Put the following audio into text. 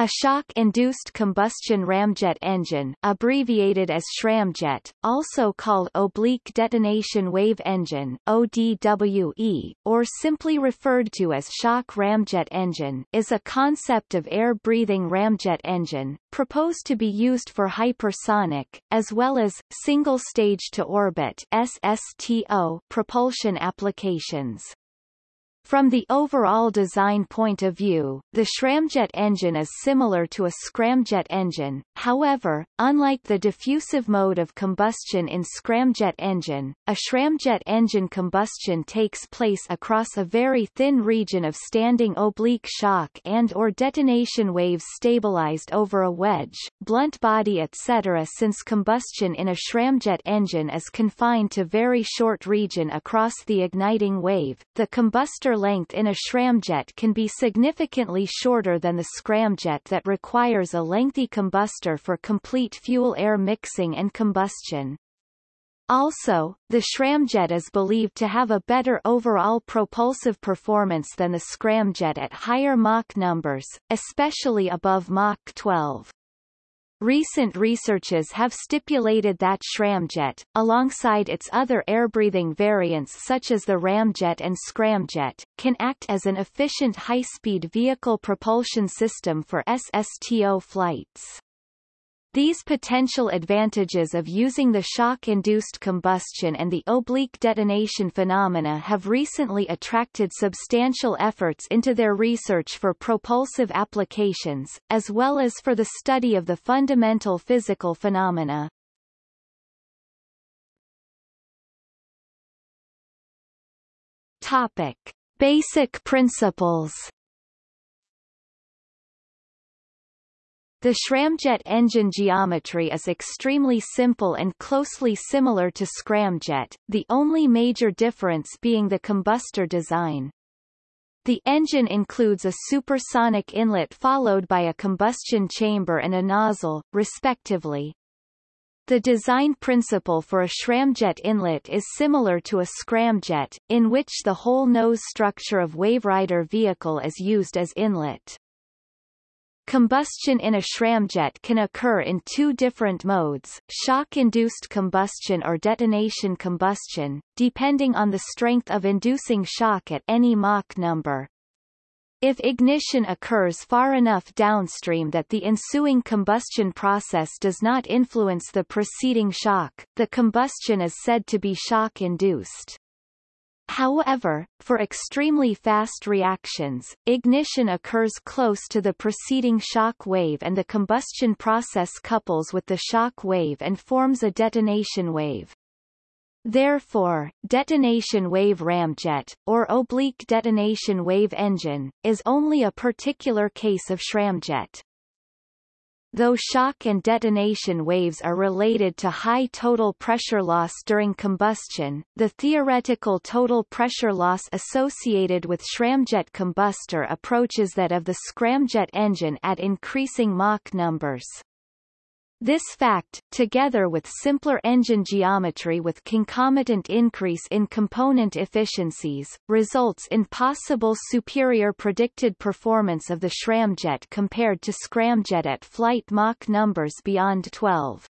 A shock-induced combustion ramjet engine abbreviated as shcramjet, also called oblique detonation wave engine ODWE, or simply referred to as shock ramjet engine is a concept of air-breathing ramjet engine, proposed to be used for hypersonic, as well as, single-stage-to-orbit SSTO propulsion applications. From the overall design point of view, the Shcramjet engine is similar to a scramjet engine, however, unlike the diffusive mode of combustion in scramjet engine, a Shcramjet engine combustion takes place across a very thin region of standing oblique shock and or detonation waves stabilized over a wedge, blunt body etc. Since combustion in a Shcramjet engine is confined to very short region across the igniting wave, the combustor length in a Shcramjet can be significantly shorter than the scramjet that requires a lengthy combustor for complete fuel-air mixing and combustion. Also, the Shcramjet is believed to have a better overall propulsive performance than the scramjet at higher Mach numbers, especially above Mach 12. Recent researches have stipulated that Shcramjet, alongside its other air-breathing variants such as the Ramjet and Scramjet, can act as an efficient high-speed vehicle propulsion system for SSTO flights. These potential advantages of using the shock-induced combustion and the oblique detonation phenomena have recently attracted substantial efforts into their research for propulsive applications, as well as for the study of the fundamental physical phenomena. Topic. Basic principles The Shcramjet engine geometry is extremely simple and closely similar to scramjet, the only major difference being the combustor design. The engine includes a supersonic inlet followed by a combustion chamber and a nozzle, respectively. The design principle for a Shcramjet inlet is similar to a scramjet, in which the whole nose structure of Waverider vehicle is used as inlet. Combustion in a Shcramjet can occur in two different modes, shock-induced combustion or detonation combustion, depending on the strength of inducing shock at any Mach number. If ignition occurs far enough downstream that the ensuing combustion process does not influence the preceding shock, the combustion is said to be shock-induced. However, for extremely fast reactions, ignition occurs close to the preceding shock wave and the combustion process couples with the shock wave and forms a detonation wave. Therefore, detonation wave ramjet, or oblique detonation wave engine, is only a particular case of Shcramjet. Though shock and detonation waves are related to high total pressure loss during combustion, the theoretical total pressure loss associated with Shcramjet combustor approaches that of the scramjet engine at increasing Mach numbers. This fact, together with simpler engine geometry with concomitant increase in component efficiencies, results in possible superior predicted performance of the Shcramjet compared to scramjet at flight Mach numbers beyond 12.